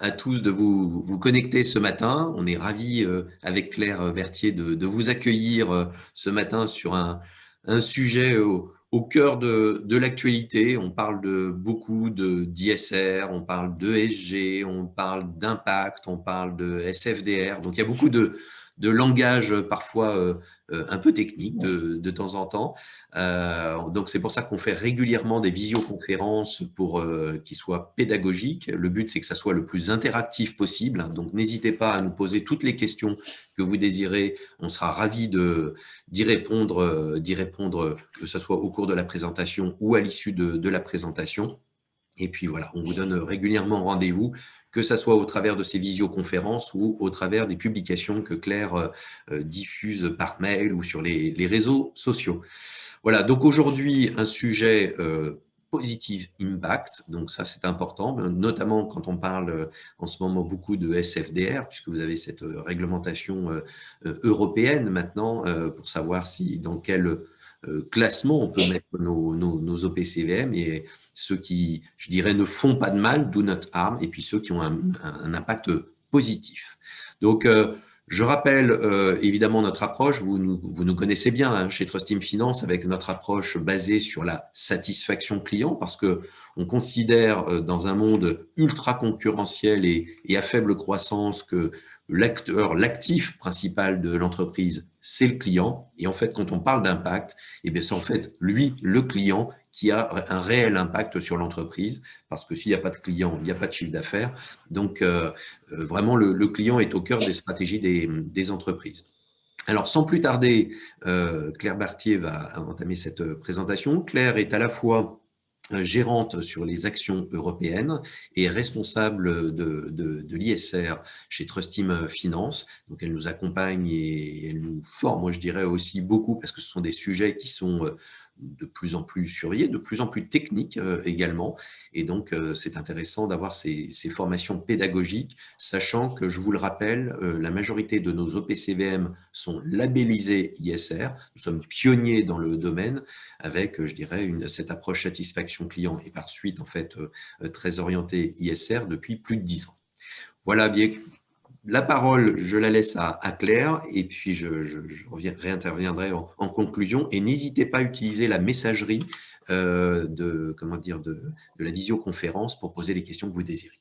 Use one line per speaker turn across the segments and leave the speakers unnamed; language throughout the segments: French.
à tous de vous, vous connecter ce matin. On est ravis euh, avec Claire Berthier de, de, vous accueillir euh, ce matin sur un, sujet au, cœur de, l'actualité. On parle de beaucoup d'ISR, on parle d'ESG, on parle d'impact, on parle de SFDR. Donc il y a beaucoup de, de langage euh, parfois euh, euh, un peu technique de, de temps en temps. donc c'est pour ça qu'on fait régulièrement des visioconférences pour qu'ils soient pédagogiques. Le but c'est que ça soit le plus interactif possible. Donc n'hésitez pas à nous poser toutes les questions que vous désirez. On sera ravis d'y répondre, d'y répondre, que ce soit au cours de la présentation ou à l'issue de la présentation. Et puis voilà, on vous donne régulièrement rendez-vous que ce soit au travers de ces visioconférences ou au travers des publications que Claire euh, euh, diffuse par mail ou sur les, réseaux sociaux. Voilà, donc aujourd'hui, un sujet euh, positive impact, donc ça c'est important, notamment quand on parle en ce moment beaucoup de SFDR, puisque vous avez cette réglementation européenne maintenant pour savoir si dans quel euh, classement on peut mettre nos, OPCVM et ceux qui, je dirais, ne font pas de mal, do not harm, et puis ceux qui ont un, impact positif. Donc, euh, je rappelle euh, évidemment notre approche, vous nous, connaissez bien hein, chez Trust Team Finance avec notre approche basée sur la satisfaction client parce que on considère dans un monde ultra concurrentiel et à faible croissance que l'acteur, l'actif principal de l'entreprise, c'est le client. Et en fait, quand on parle d'impact, eh c'est en fait lui, le client, qui a un réel impact sur l'entreprise, parce que s'il n'y a pas de client, il n'y a pas de chiffre d'affaires. Donc, euh, euh, vraiment, le, client est au cœur des stratégies des, entreprises. Alors, sans plus tarder, euh, Claire Bartier va entamer cette présentation. Claire est à la fois gérante sur les actions européennes et responsable de, de, de l'ISR chez Trustim Finance. Donc, elle nous accompagne et elle nous forme, moi je dirais aussi beaucoup, parce que ce sont des sujets qui sont euh, de plus en plus surveillé, de plus en plus technique euh, également. Et donc, euh, c'est intéressant d'avoir ces, formations pédagogiques, sachant que, je vous le rappelle, euh, la majorité de nos OPCVM sont labellisés ISR. Nous sommes pionniers dans le domaine avec, je dirais, une, cette approche satisfaction client et par suite, en fait, très orientée ISR depuis plus de dix ans. Voilà, bien, la parole, je la laisse à, Claire et puis je, réinterviendrai en, conclusion. Et n'hésitez pas à utiliser la messagerie euh, de, comment dire, de, la visioconférence pour poser les questions que vous désirez.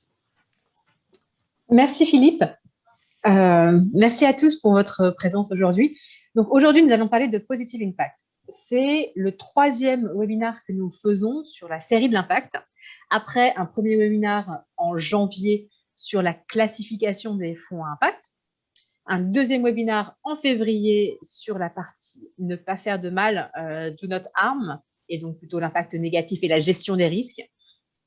Merci Philippe. Euh, merci à tous pour votre présence aujourd'hui. Donc aujourd'hui, nous allons parler de Positive Impact. C'est le troisième webinaire que nous faisons sur la série de l'impact. Après un premier webinaire en janvier sur la classification des fonds à impact, un deuxième webinaire en février sur la partie ne pas faire de mal, euh, do not et donc plutôt l'impact négatif et la gestion des risques.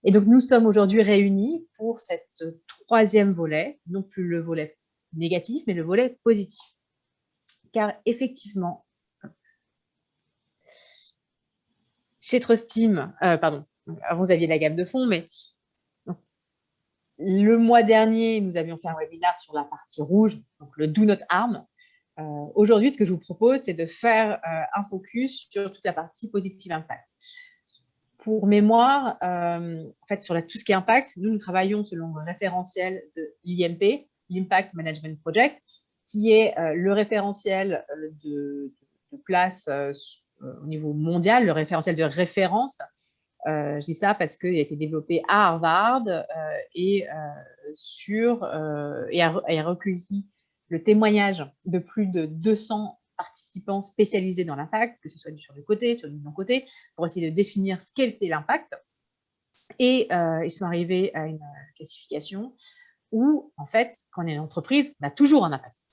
Et donc nous sommes aujourd'hui réunis pour cette troisième volet, non plus le volet négatif, mais le volet positif. Car effectivement, chez Trust euh, pardon, vous aviez la gamme de fonds, mais le mois dernier, nous avions fait un webinaire sur la partie rouge, donc le Do Not Harm. Euh, aujourd'hui, ce que je vous propose, c'est de faire euh, un focus sur toute la partie Positive Impact. Pour mémoire, euh, en fait, sur tout ce qui est impact, nous, nous travaillons selon le référentiel de l'IMP, l'Impact Management Project, qui est le référentiel de, de place au niveau mondial, le référentiel de référence je dis ça parce qu'il a été développé à Harvard euh, et, euh, sur, et a, recueilli le témoignage de plus de 200 participants spécialisés dans l'impact, que ce soit sur le côté, sur le non-côté, pour essayer de définir ce qu'était l'impact. Et ils sont arrivés à une classification où, en fait, quand on est une entreprise, on a toujours un impact.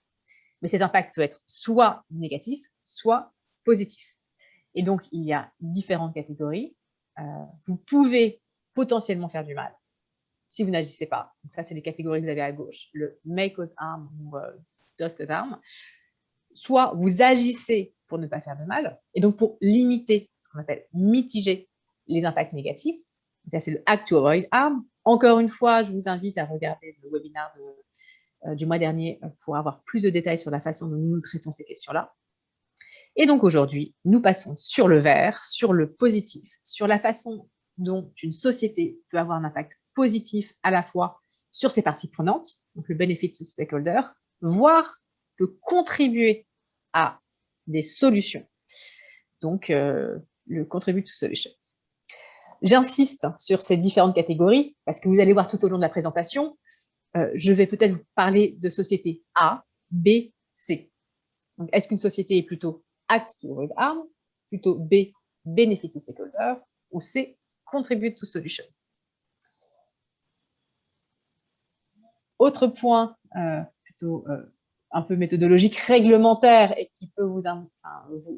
Mais cet impact peut être soit négatif, soit positif. Et donc, il y a différentes catégories. Euh, vous pouvez potentiellement faire du mal si vous n'agissez pas. Donc ça, c'est les catégories que vous avez à gauche, le may cause harm ou euh, does cause harm. Soit vous agissez pour ne pas faire de mal, et donc pour limiter ce qu'on appelle mitiger les impacts négatifs. C'est le act to avoid harm. Encore une fois, je vous invite à regarder le webinaire euh, du mois dernier pour avoir plus de détails sur la façon dont nous traitons ces questions-là. Et donc aujourd'hui, nous passons sur le vert, sur le positif, sur la façon dont une société peut avoir un impact positif à la fois sur ses parties prenantes, donc le benefit to stakeholder, voire peut contribuer à des solutions. Donc, euh, le contribute to solutions. J'insiste sur ces différentes catégories parce que vous allez voir tout au long de la présentation, euh, je vais peut-être vous parler de société A, B, C. Est-ce qu'une société est plutôt act to avoid harm, plutôt B, benefit to stakeholder, ou C, contribute to solutions. Autre point euh, plutôt un peu méthodologique réglementaire et qui peut vous,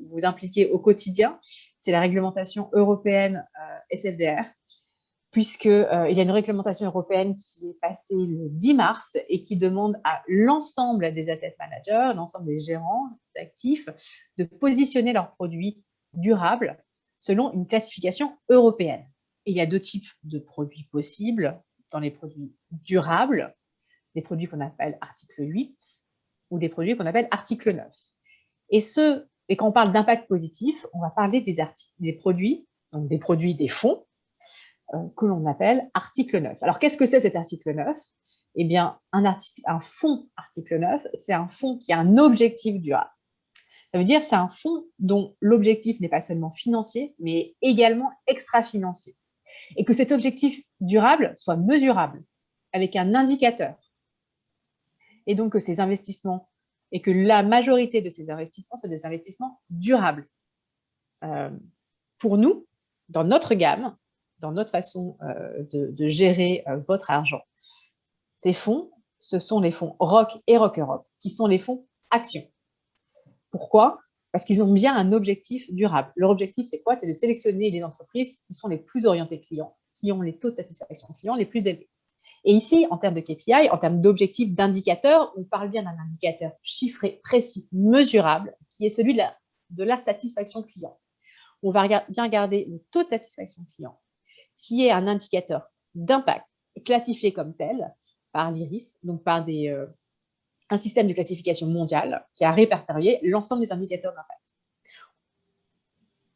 vous, impliquer au quotidien, c'est la réglementation européenne euh, SFDR, puisqu'il euh, y a une réglementation européenne qui est passée le 10 mars et qui demande à l'ensemble des asset managers, l'ensemble des gérants d'actifs, de positionner leurs produits durables selon une classification européenne. il y a deux types de produits possibles dans les produits durables, des produits qu'on appelle article 8 ou des produits qu'on appelle article 9. Et, quand on parle d'impact positif, on va parler des, produits, donc des produits des fonds, que l'on appelle article 9. Alors, qu'est-ce que c'est cet article 9 Eh bien, un, article, fonds article 9, c'est un fonds qui a un objectif durable. Ça veut dire c'est un fonds dont l'objectif n'est pas seulement financier, mais également extra-financier. Et que cet objectif durable soit mesurable avec un indicateur et donc que ces investissements, et que la majorité de ces investissements soient des investissements durables. Euh, pour nous, dans notre gamme, dans notre façon euh, de, gérer euh, votre argent, ces fonds, ce sont les fonds ROC et ROC Europe, qui sont les fonds actions. Pourquoi? Parce qu'ils ont bien un objectif durable. Leur objectif, c'est quoi? C'est de sélectionner les entreprises qui sont les plus orientées clients, qui ont les taux de satisfaction clients les plus élevés. Et ici, en termes de KPI, en termes d'objectifs, d'indicateurs, on parle bien d'un indicateur chiffré, précis, mesurable, qui est celui de la, satisfaction client. On va bien regarder le taux de satisfaction client, qui est un indicateur d'impact classifié comme tel par l'IRIS, donc par euh, un système de classification mondiale qui a répertorié l'ensemble des indicateurs d'impact.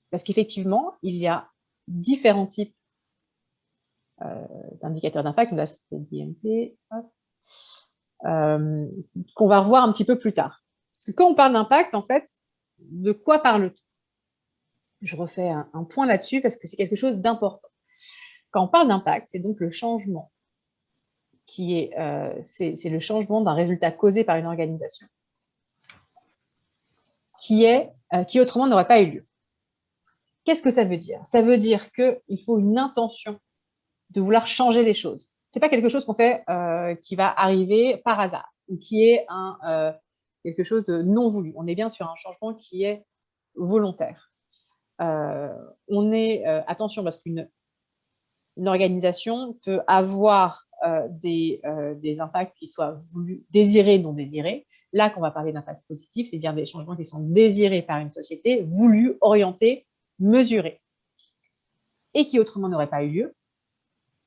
Parce qu'effectivement, il y a différents types euh, d'indicateurs d'impact, là DMP, euh, qu'on va revoir un petit peu plus tard. Parce que quand on parle d'impact, en fait, de quoi parle-t-on? Je refais un, point là-dessus parce que c'est quelque chose d'important. Quand on parle d'impact, c'est donc le changement qui est, euh, c'est le changement d'un résultat causé par une organisation qui, est, qui autrement n'aurait pas eu lieu. Qu'est-ce que ça veut dire? Ça veut dire qu'il faut une intention de vouloir changer les choses. Ce n'est pas quelque chose qu'on fait euh, qui va arriver par hasard ou qui est euh, quelque chose de non voulu. On est bien sur un changement qui est volontaire. Euh, on est, attention, parce qu'une une organisation peut avoir des, des, impacts qui soient voulus, désirés, non désirés. Là, qu'on va parler d'impact positif, c'est bien des changements qui sont désirés par une société, voulus, orientés, mesurés, et qui autrement n'auraient pas eu lieu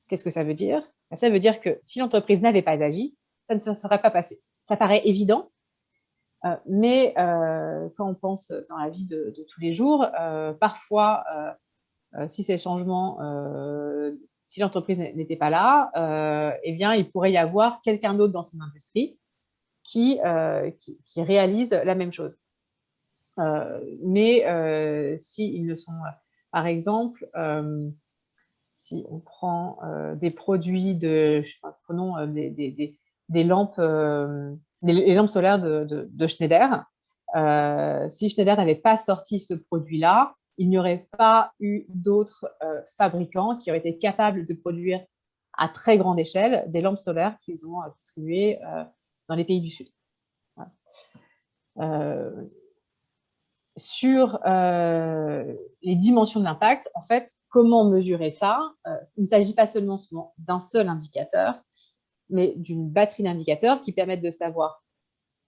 Qu'est-ce que ça veut dire? Ben, Ça veut dire que si l'entreprise n'avait pas agi, ça ne se serait pas passé. Ça paraît évident, euh, mais euh, quand on pense dans la vie de, tous les jours, euh, parfois, si ces changements, si l'entreprise n'était pas là, eh bien, il pourrait y avoir quelqu'un d'autre dans son industrie qui, qui, réalise la même chose. mais s'ils ne sont, par exemple, si on prend euh, des produits de, prenons euh, des, lampes, euh, les lampes solaires de, Schneider, si Schneider n'avait pas sorti ce produit-là, il n'y aurait pas eu d'autres fabricants qui auraient été capables de produire à très grande échelle des lampes solaires qu'ils ont distribuées dans les pays du Sud. Sur euh, les dimensions de l'impact, en fait, comment mesurer ça? Euh, Il ne s'agit pas seulement d'un seul indicateur, mais d'une batterie d'indicateurs qui permettent de savoir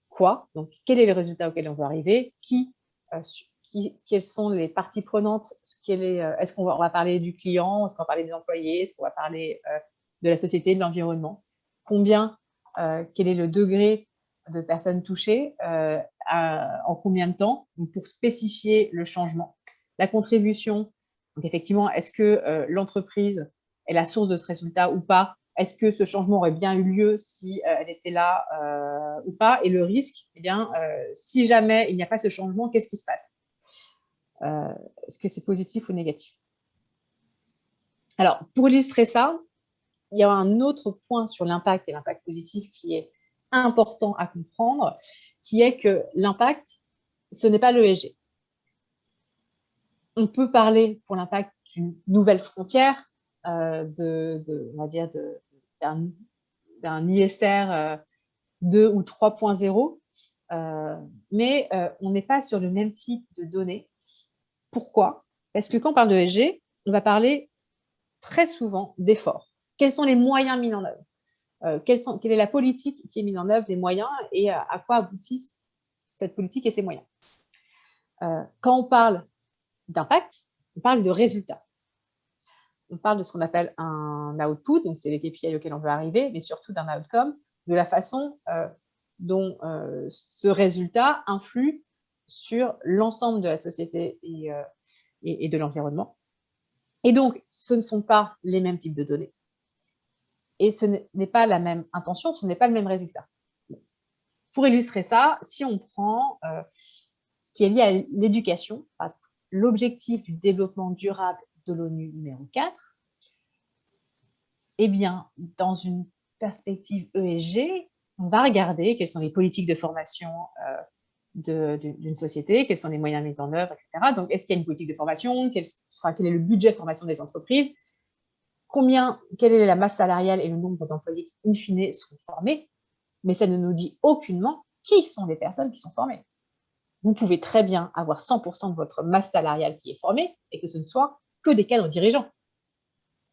quoi, donc quel est le résultat auquel on veut arriver, qui, euh, quelles sont les parties prenantes, est-ce qu'on va, parler du client, est-ce qu'on va parler des employés, est-ce qu'on va parler de la société, de l'environnement, combien, quel est le degré de personnes touchées, en combien de temps, pour spécifier le changement. La contribution, effectivement, est-ce que euh, l'entreprise est la source de ce résultat ou pas? Est-ce que ce changement aurait bien eu lieu si elle était là ou pas? Et le risque, eh bien, si jamais il n'y a pas ce changement, qu'est-ce qui se passe? Est-ce que c'est positif ou négatif? Alors, pour illustrer ça, il y a un autre point sur l'impact et l'impact positif qui est important à comprendre, qui est que l'impact, ce n'est pas l'ESG. On peut parler pour l'impact d'une nouvelle frontière, euh, de, on va dire d'un ISR 2 euh, ou 3.0, euh, mais on n'est pas sur le même type de données. Pourquoi Parce que quand on parle de ESG, on va parler très souvent d'efforts. Quels sont les moyens mis en œuvre? Euh, quelle est la politique qui est mise en œuvre, les moyens, et à, quoi aboutissent cette politique et ces moyens? Euh, quand on parle d'impact, on parle de résultats. On parle de ce qu'on appelle un output, donc c'est les KPI auxquels on veut arriver, mais surtout d'un outcome, de la façon euh, dont ce résultat influe sur l'ensemble de la société et de l'environnement. Et donc, ce ne sont pas les mêmes types de données et ce n'est pas la même intention, ce n'est pas le même résultat. Pour illustrer ça, si on prend euh, ce qui est lié à l'éducation, l'objectif du développement durable de l'ONU numéro 4, eh bien, dans une perspective ESG, on va regarder quelles sont les politiques de formation euh, d'une société, quels sont les moyens mis en œuvre, etc. Donc, est-ce qu'il y a une politique de formation? Quel, est le budget de formation des entreprises? Combien, quelle est la masse salariale et le nombre d'employés in fine sont formés, mais ça ne nous dit aucunement qui sont les personnes qui sont formées. Vous pouvez très bien avoir 100% de votre masse salariale qui est formée et que ce ne soit que des cadres dirigeants.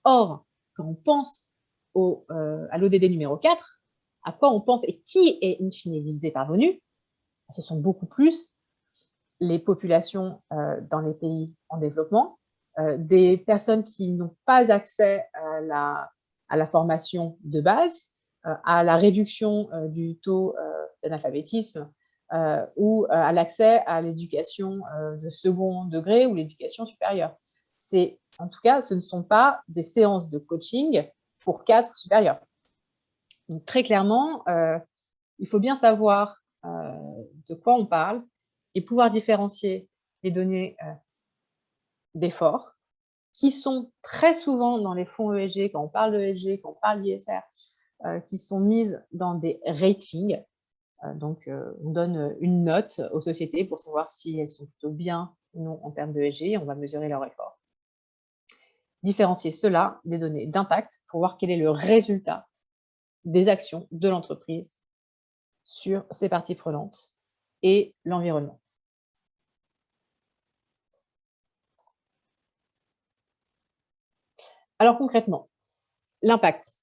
Or, quand on pense euh, à l'ODD numéro 4, à quoi on pense et qui est in fine visé par Ce sont beaucoup plus les populations euh, dans les pays en développement, euh, des personnes qui n'ont pas accès à la, formation de base, euh, à la réduction du taux d'analphabétisme ou à l'accès à l'éducation de second degré ou l'éducation supérieure. C'est, en tout cas, ce ne sont pas des séances de coaching pour cadres supérieurs. Donc, très clairement, il faut bien savoir de quoi on parle et pouvoir différencier les données d'efforts, qui sont très souvent dans les fonds ESG, quand on parle d'ESG, quand on parle d'ISR, euh, qui sont mises dans des ratings. Euh, donc, euh, on donne une note aux sociétés pour savoir si elles sont plutôt bien ou non en termes d'ESG, on va mesurer leur effort. Différencier cela des données d'impact pour voir quel est le résultat des actions de l'entreprise sur ses parties prenantes et l'environnement. Alors concrètement, l'impact.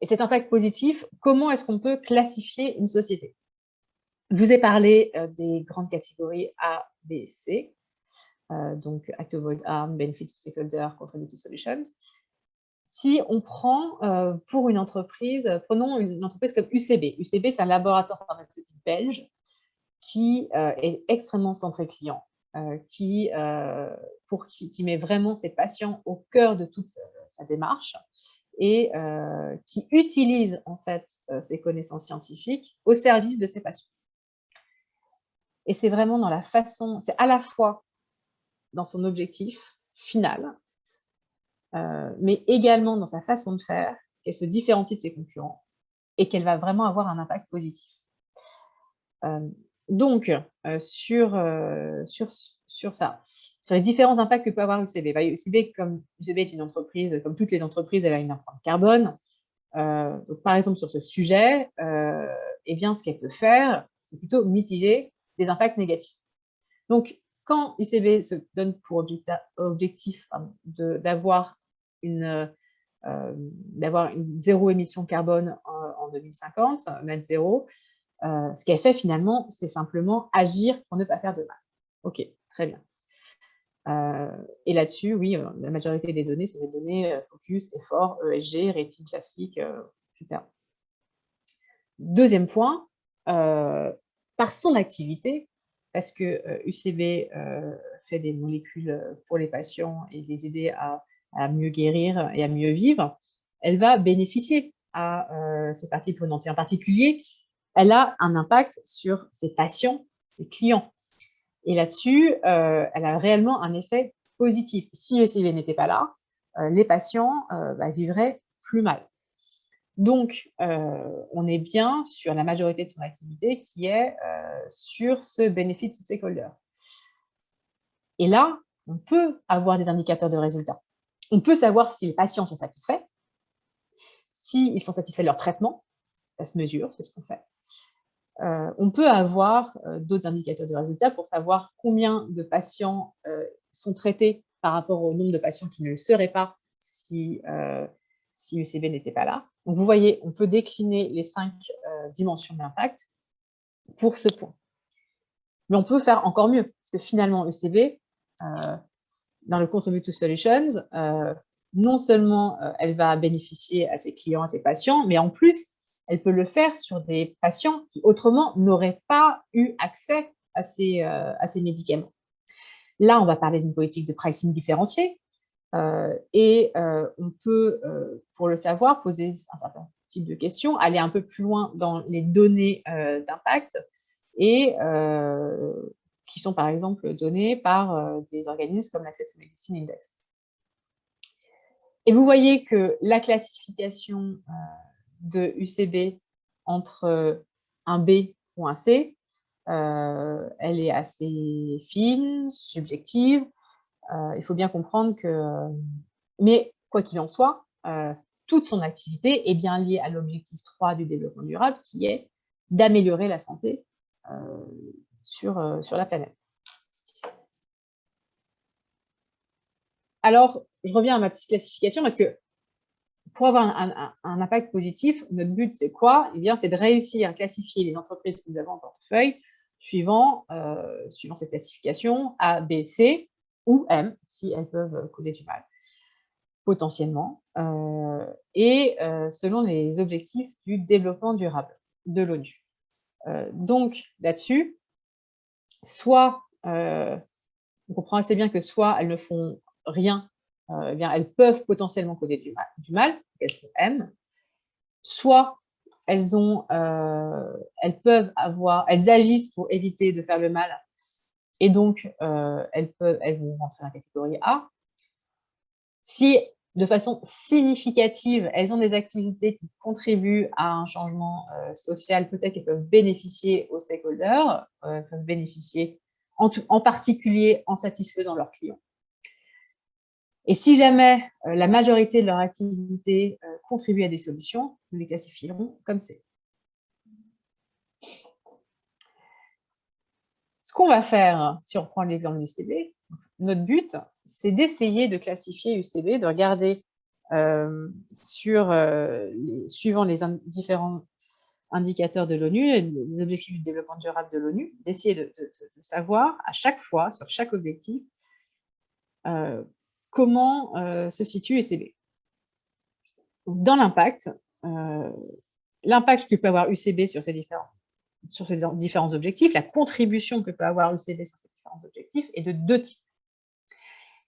Et cet impact positif, comment est-ce qu'on peut classifier une société? Je vous ai parlé euh, des grandes catégories A, B, C, euh, donc Act Avoid Harm, Benefit Stakeholder, Contributive Solutions. Si on prend euh, pour une entreprise, prenons une entreprise comme UCB. UCB, c'est un laboratoire pharmaceutique belge qui est extrêmement centré client. Euh, qui, euh, pour qui, met vraiment ses patients au cœur de toute sa, démarche et euh, qui utilise en fait ses connaissances scientifiques au service de ses patients. Et c'est vraiment dans la façon, c'est à la fois dans son objectif final, mais également dans sa façon de faire qu'elle se différencie de ses concurrents et qu'elle va vraiment avoir un impact positif. Donc, euh, sur, euh, sur, sur ça, sur les différents impacts que peut avoir UCB. Bah, UCB, comme UCB est une entreprise, comme toutes les entreprises, elle a une empreinte carbone. Euh, donc, par exemple, sur ce sujet, eh bien, ce qu'elle peut faire, c'est plutôt mitiger des impacts négatifs. Donc, quand UCB se donne pour objectif d'avoir une, d'avoir une zéro émission carbone en, en 2050, net zéro, euh, ce qu'elle fait finalement, c'est simplement agir pour ne pas faire de mal. Ok, très bien. Euh, et là-dessus, oui, euh, la majorité des données, c'est des données focus, effort, ESG, rating classique, etc. Deuxième point, par son activité, parce que UCB fait des molécules pour les patients et les aider à, à, mieux guérir et à mieux vivre, elle va bénéficier à ces parties prenantes. Et en particulier, elle a un impact sur ses patients, ses clients. Et là-dessus, elle a réellement un effet positif. Si ECV n'était pas là, les patients bah, vivraient plus mal. Donc, on est bien sur la majorité de son activité qui est sur ce bénéfice de stakeholder. Et là, on peut avoir des indicateurs de résultats. On peut savoir si les patients sont satisfaits, s'ils sont satisfaits de leur traitement, ça se mesure, c'est ce qu'on fait. Euh, on peut avoir euh, d'autres indicateurs de résultats pour savoir combien de patients euh, sont traités par rapport au nombre de patients qui ne le seraient pas si, si n'était pas là. Donc, vous voyez, on peut décliner les cinq dimensions d'impact pour ce point. Mais on peut faire encore mieux, parce que finalement, UCB, dans le Contributive Solutions, non seulement elle va bénéficier à ses clients, à ses patients, mais en plus, elle peut le faire sur des patients qui autrement n'auraient pas eu accès à ces, euh, à ces, médicaments. Là, on va parler d'une politique de pricing différenciée euh, et euh, on peut, pour le savoir, poser un certain type de questions, aller un peu plus loin dans les données d'impact et qui sont par exemple données par des organismes comme l'Access Medicine Index. Et vous voyez que la classification de UCB entre euh, un B ou un C, euh, elle est assez fine, subjective. Euh, il faut bien comprendre que, mais quoi qu'il en soit, toute son activité est bien liée à l'objectif 3 du développement durable, qui est d'améliorer la santé sur, sur la planète. Alors, je reviens à ma petite classification parce que pour avoir un, impact positif, notre but, c'est quoi? Eh bien, c'est de réussir à classifier les entreprises que nous avons en portefeuille suivant, euh, suivant cette classification A, B, C ou M, si elles peuvent causer du mal, potentiellement, euh, et euh, selon les objectifs du développement durable de l'ONU. donc, là-dessus, soit, on comprend assez bien que soit elles ne font rien euh, eh bien, elles peuvent potentiellement causer du mal, du mal elles sont M, soit elles, ont, euh, elles peuvent avoir, elles agissent pour éviter de faire le mal, et donc euh, elles, peuvent, elles vont rentrer dans la catégorie A. Si de façon significative, elles ont des activités qui contribuent à un changement social, peut-être qu'elles peuvent bénéficier aux stakeholders, peuvent bénéficier en, particulier en satisfaisant leurs clients. Et si jamais euh, la majorité de leur activité euh, contribue à des solutions, nous les classifierons comme c'est. Ce qu'on va faire, si on prend l'exemple du UCB, notre but, c'est d'essayer de classifier UCB, de regarder euh, sur, suivant les différents indicateurs de l'ONU, les objectifs du développement durable de l'ONU, d'essayer de, savoir à chaque fois, sur chaque objectif, comment euh, se situe UCB. Dans l'impact, euh, l'impact que peut avoir UCB sur ces différents objectifs, la contribution que peut avoir UCB sur ces différents objectifs est de deux types.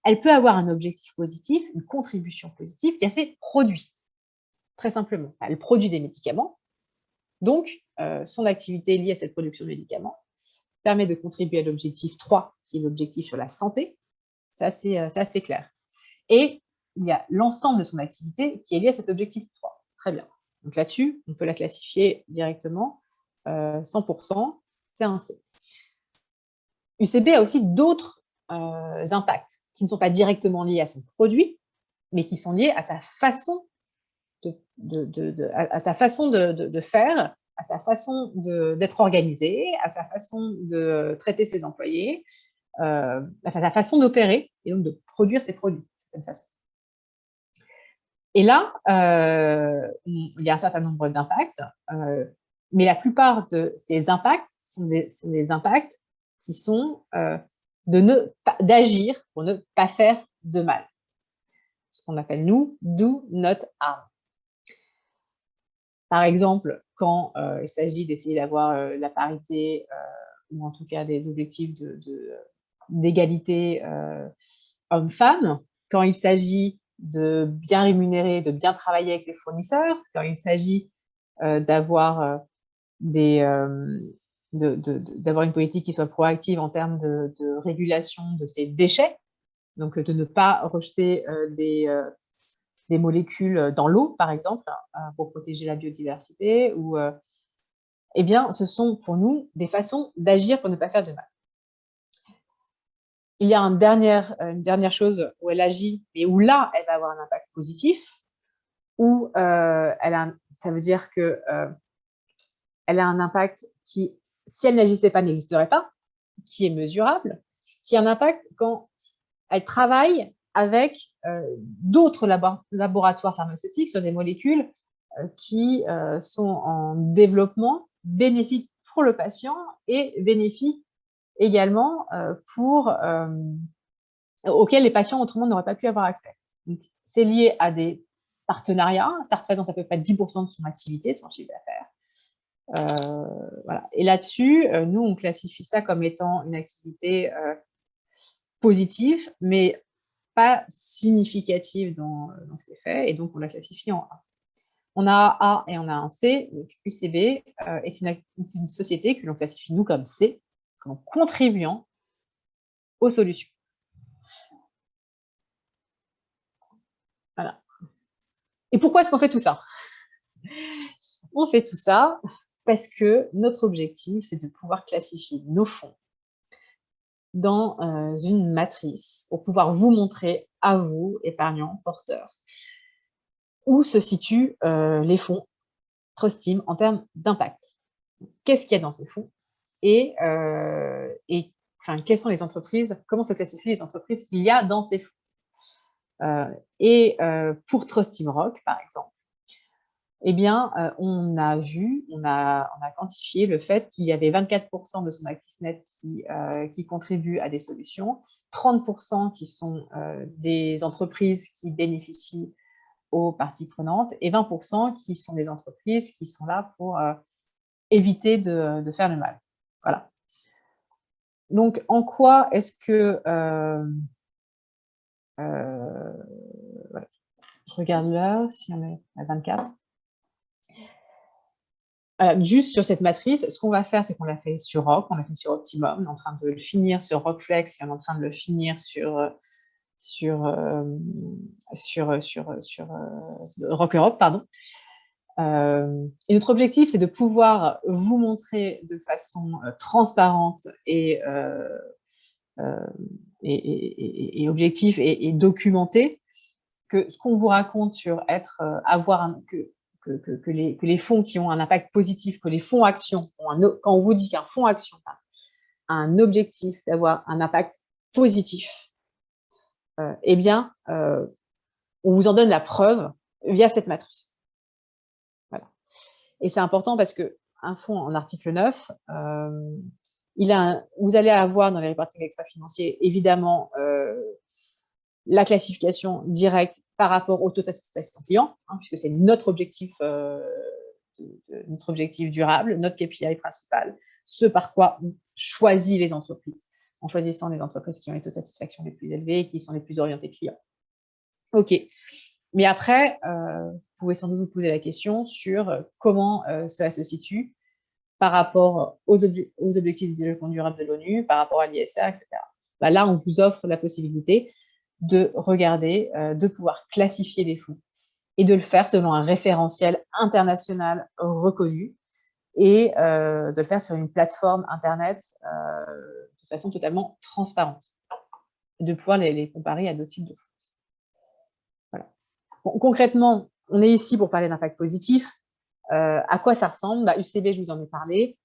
Elle peut avoir un objectif positif, une contribution positive, qui a ses produits, très simplement. Elle produit des médicaments, donc euh, son activité liée à cette production de médicaments permet de contribuer à l'objectif 3, qui est l'objectif sur la santé. Ça, c'est assez clair. Et il y a l'ensemble de son activité qui est lié à cet objectif 3. Très bien. Donc là-dessus, on peut la classifier directement. 100%, euh, c'est un C. UCB a aussi d'autres euh, impacts qui ne sont pas directement liés à son produit, mais qui sont liés à sa façon de, à, sa façon de, faire, à sa façon d'être organisé, à sa façon de traiter ses employés, euh, à sa façon d'opérer et donc de produire ses produits. Et là, euh, il y a un certain nombre d'impacts, euh, mais la plupart de ces impacts sont des, impacts qui sont euh, d'agir pour ne pas faire de mal. Ce qu'on appelle, nous, do not harm. Par exemple, quand il s'agit d'essayer d'avoir la parité, ou en tout cas des objectifs d'égalité de, homme-femme, quand il s'agit de bien rémunérer, de bien travailler avec ses fournisseurs, quand il s'agit d'avoir des, d'avoir une politique qui soit proactive en termes de, régulation de ces déchets, donc de ne pas rejeter euh, des, euh, des, molécules dans l'eau, par exemple, hein, pour protéger la biodiversité, ou, euh, eh bien, ce sont pour nous des façons d'agir pour ne pas faire de mal. Il y a une dernière chose où elle agit, et où là, elle va avoir un impact positif, où elle a, ça veut dire que elle a un impact qui si elle n'agissait pas, n'existerait pas, qui est mesurable, qui a un impact quand elle travaille avec euh, d'autres laboratoires pharmaceutiques sur des molécules euh, qui euh, sont en développement bénéfiques pour le patient et bénéfiques également pour, auxquels les patients autrement n'auraient pas pu avoir accès. C'est lié à des partenariats, ça représente à peu près 10% de son activité, de son chiffre d'affaires. Euh. Et là-dessus, euh, nous, on classifie ça comme étant une activité euh, positive, mais pas significative dans, dans, ce qui est fait, et donc on la classifie en A. On a un A et on a un C, donc UCB est une, une, société que l'on classifie nous comme C, comme contribuant aux solutions. Voilà. Et pourquoi est-ce qu'on fait tout ça? On fait tout ça parce que notre objectif, c'est de pouvoir classifier nos fonds dans euh, une matrice pour pouvoir vous montrer à vous, épargnants, porteurs, où se situent euh, les fonds Trust Team en termes d'impact. Qu'est-ce qu'il y a dans ces fonds et, euh, et enfin, quelles sont les entreprises, comment se classifient les entreprises qu'il y a dans ces fonds? et pour Trust Team Rock, par exemple, eh bien, euh, on a vu, on a, quantifié le fait qu'il y avait 24% de son actif net qui, euh, qui contribuent à des solutions, 30% qui sont euh, des entreprises qui bénéficient aux parties prenantes et 20% qui sont des entreprises qui sont là pour éviter de, faire le mal. Voilà. Donc, en quoi est-ce que... je regarde là, si on est à 24 juste sur cette matrice, ce qu'on va faire, c'est qu'on l'a fait sur Rock, on l'a fait sur Optimum, on est en train de le finir sur Rockflex et on est en train de le finir sur, sur, euh, sur, sur, sur euh, Rock Europe. Pardon. Euh, et notre objectif, c'est de pouvoir vous montrer de façon transparente et, et, et, objectif et, documenté que ce qu'on vous raconte sur être, avoir un, que que, les, fonds qui ont un impact positif, que les fonds actions, quand on vous dit qu'un fonds action a un objectif d'avoir un impact positif, euh, eh bien, euh, on vous en donne la preuve via cette matrice. Voilà. Et c'est important parce qu'un fonds en article 9, euh, vous allez avoir dans les reporting extra-financiers, évidemment, la classification directe par rapport au taux de satisfaction client, hein, puisque c'est notre objectif, euh, notre objectif durable, notre KPI principal, ce par quoi on choisit les entreprises, en choisissant les entreprises qui ont les taux de satisfaction les plus élevés et qui sont les plus orientées clients. OK. Mais après, euh, vous pouvez sans doute vous poser la question sur euh, comment cela se situe par rapport aux, objectifs de développement durable de l'ONU, par rapport à l'ISR, etc. Bah là, on vous offre la possibilité de regarder, euh, de pouvoir classifier les fonds et de le faire selon un référentiel international reconnu et euh, de le faire sur une plateforme Internet euh, de façon totalement transparente, de pouvoir les, comparer à d'autres types de fonds. Voilà. concrètement, on est ici pour parler d'impact positif. à quoi ça ressemble? Bah, UCB, je vous en ai parlé.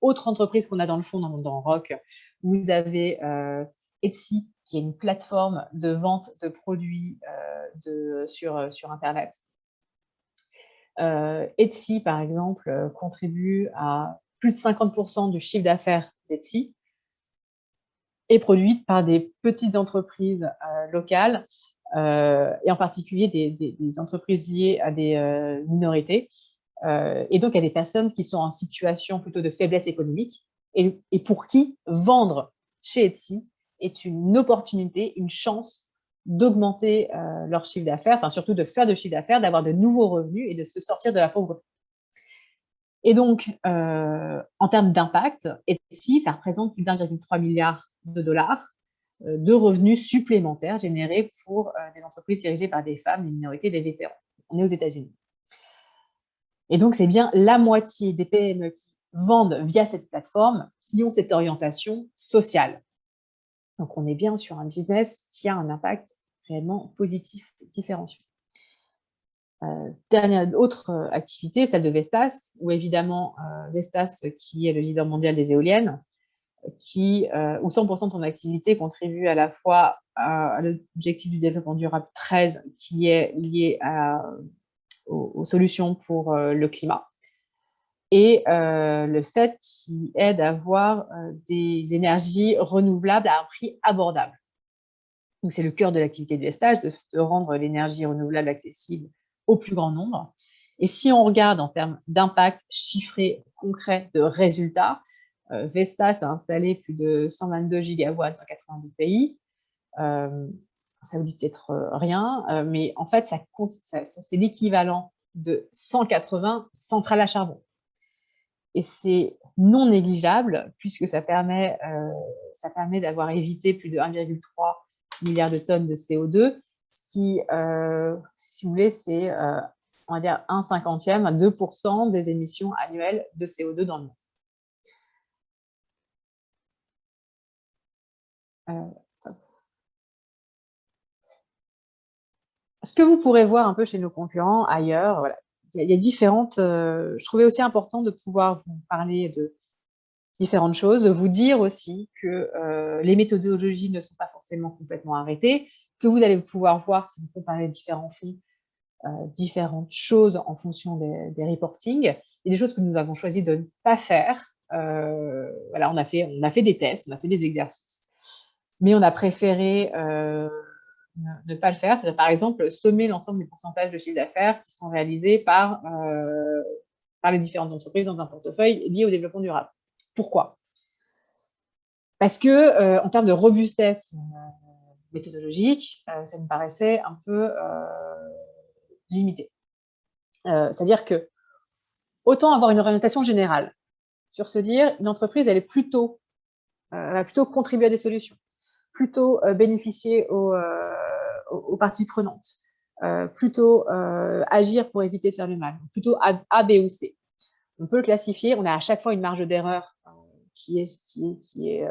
autre entreprise qu'on a dans le fond, dans, dans ROC, vous avez Etsy, qui est une plateforme de vente de produits euh, euh, sur Internet. Euh, Etsy, par exemple, contribue à plus de 50% du chiffre d'affaires d'Etsy est produite par des petites entreprises locales et en particulier des, entreprises liées à des minorités et donc à des personnes qui sont en situation plutôt de faiblesse économique et pour qui vendre chez Etsy est une opportunité, une chance d'augmenter leur chiffre d'affaires, enfin surtout de faire de chiffre d'affaires, d'avoir de nouveaux revenus et de se sortir de la pauvreté. Et donc, en termes d'impact, Etsy, ça représente plus d'1,3 milliard de dollars de revenus supplémentaires générés pour des entreprises dirigées par des femmes, des minorités, des vétérans. On est aux États-Unis. Et donc, c'est bien la moitié des PME qui vendent via cette plateforme qui ont cette orientation sociale. Donc, on est bien sur un business qui a un impact réellement positif, différencié. Euh, dernière autre euh, activité, celle de Vestas, où évidemment euh, Vestas, qui est le leader mondial des éoliennes, qui, où 100% de ton activité contribue à la fois à, l'objectif du développement durable 13, qui est lié aux, solutions pour le climat, et le 7 qui aide à avoir des énergies renouvelables à un prix abordable. C'est le cœur de l'activité de Vestas, de, rendre l'énergie renouvelable accessible au plus grand nombre. Et si on regarde en termes d'impact chiffré, concret, de résultats, Vestas a installé plus de 122 gigawatts dans 82 pays. ça vous dit peut-être rien, mais en fait, ça, ça c'est l'équivalent de 180 centrales à charbon et c'est non négligeable puisque ça permet, euh, permet d'avoir évité plus de 1,3 milliard de tonnes de CO2, qui, euh, si vous voulez, c'est, euh, on va dire, 1 cinquantième à 2% des émissions annuelles de CO2 dans le monde. ce que vous pourrez voir un peu chez nos concurrents ailleurs, voilà, il y, a différentes... Euh, je trouvais aussi important de pouvoir vous parler de différentes choses, de vous dire aussi que euh, les méthodologies ne sont pas forcément complètement arrêtées, que vous allez pouvoir voir, si vous comparez différents fonds, euh, différentes choses en fonction des, des reportings, et des choses que nous avons choisi de ne pas faire. voilà, on a, fait, on a fait des tests, on a fait des exercices, mais on a préféré ne, pas le faire. C'est par exemple sommer l'ensemble des pourcentages de chiffre d'affaires qui sont réalisés par, euh, les différentes entreprises dans un portefeuille lié au développement durable. Pourquoi? Parce que euh, en termes de robustesse euh, méthodologique, ça me paraissait un peu limité. C'est-à-dire que autant avoir une orientation générale sur se dire une entreprise, elle plutôt, va plutôt contribuer à des solutions, plutôt bénéficier aux, aux, parties prenantes, euh, plutôt euh, agir pour éviter de faire le mal, plutôt A, B ou C. On peut le classifier, on a à chaque fois une marge d'erreur euh, qui est, qui, qui est,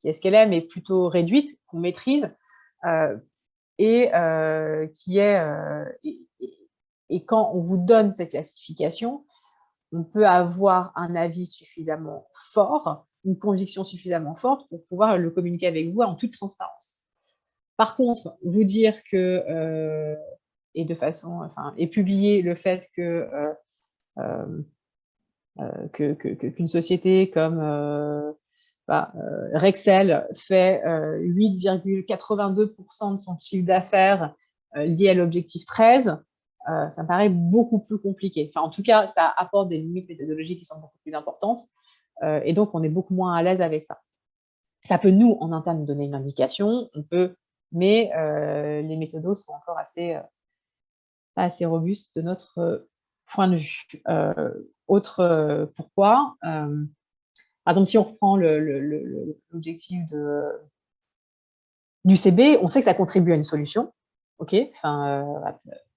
qui est ce qu'elle est, mais plutôt réduite, qu'on maîtrise, et qui est et, quand on vous donne cette classification, on peut avoir un avis suffisamment fort, une conviction suffisamment forte pour pouvoir le communiquer avec vous en toute transparence. Par contre, vous dire que, euh, et de façon, enfin, et publier le fait que euh, euh, qu'une société comme bah, Rexel fait 8,82% de son chiffre d'affaires lié à l'objectif 13, ça me paraît beaucoup plus compliqué. En tout cas, ça apporte des limites méthodologiques qui sont beaucoup plus importantes, et donc on est beaucoup moins à l'aise avec ça. Ça peut, nous, en interne, donner une indication. On peut mais euh, les méthodos sont encore assez, euh, assez robustes de notre euh, point de vue. autre pourquoi Par exemple, si on reprend l'objectif du CB, on sait que ça contribue à une solution. OK,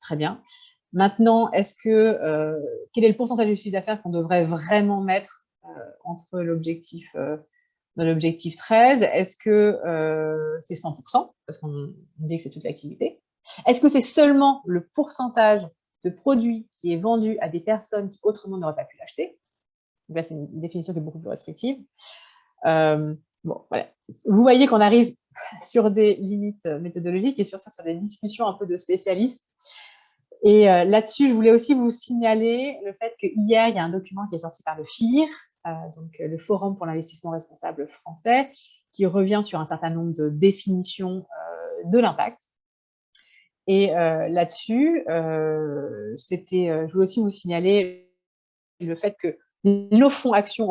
très bien. Maintenant, est-ce que quel est le pourcentage du chiffre d'affaires qu'on devrait vraiment mettre entre l'objectif l'objectif 13 Est-ce que euh, c'est 100% Parce qu'on dit que c'est toute l'activité. Est-ce que c'est seulement le pourcentage de produits qui est vendu à des personnes qui autrement n'auraient pas pu l'acheter? Là, c'est une définition qui est beaucoup plus restrictive. Euh, bon, voilà. Vous voyez qu'on arrive sur des limites méthodologiques et surtout sur des discussions un peu de spécialistes. Et euh, là-dessus, je voulais aussi vous signaler le fait qu'hier, il y a un document qui est sorti par le FIR, euh, donc le Forum pour l'investissement responsable français, qui revient sur un certain nombre de définitions euh, de l'impact. Et euh, là-dessus, c'était, je voulais aussi vous signaler le fait que nos fonds actions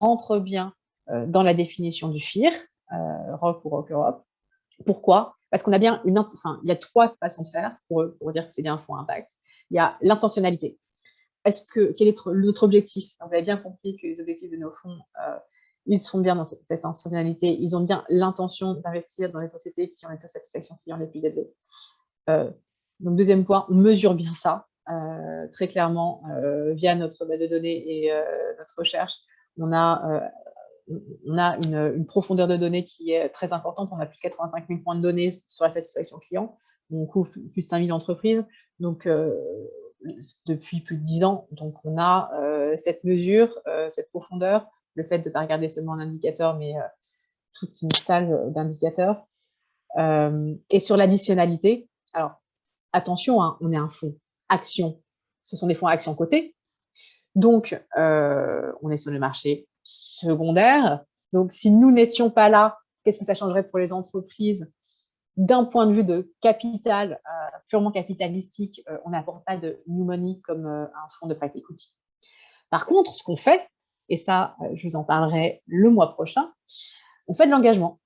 rentrent bien dans la définition du FIR, ROC ou ROC Europe. Pourquoi? Parce qu'on a bien une, enfin, il y a trois façons de faire pour dire que c'est bien un fonds impact. Il y a l'intentionnalité. Est-ce que quel est notre objectif? Vous avez bien compris que les objectifs de nos fonds, euh, ils sont bien dans cette, intentionnalité. Ils ont bien l'intention d'investir dans les sociétés qui ont les taux de satisfaction client les plus élevés. Euh, donc deuxième point, on mesure bien ça euh, très clairement via notre base de données et notre recherche. On a on a une, profondeur de données qui est très importante. On a plus de 85 000 points de données sur la satisfaction client. On couvre plus de 5 000 entreprises donc, euh, depuis plus de 10 ans. Donc, on a euh, cette mesure, euh, cette profondeur, le fait de ne pas regarder seulement un indicateur, mais toute une salle d'indicateurs. et sur l'additionnalité, alors, attention, hein, on est un fonds action. Ce sont des fonds action cotés. Donc, on est sur le marché secondaire. Donc, si nous n'étions pas là, qu'est-ce que ça changerait pour les entreprises D'un point de vue de capital, euh, purement capitalistique, euh, on n'apporte pas de new money comme euh, un fonds de private equity. Par contre, ce qu'on fait, et ça, je vous en parlerai le mois prochain, on fait de l'engagement.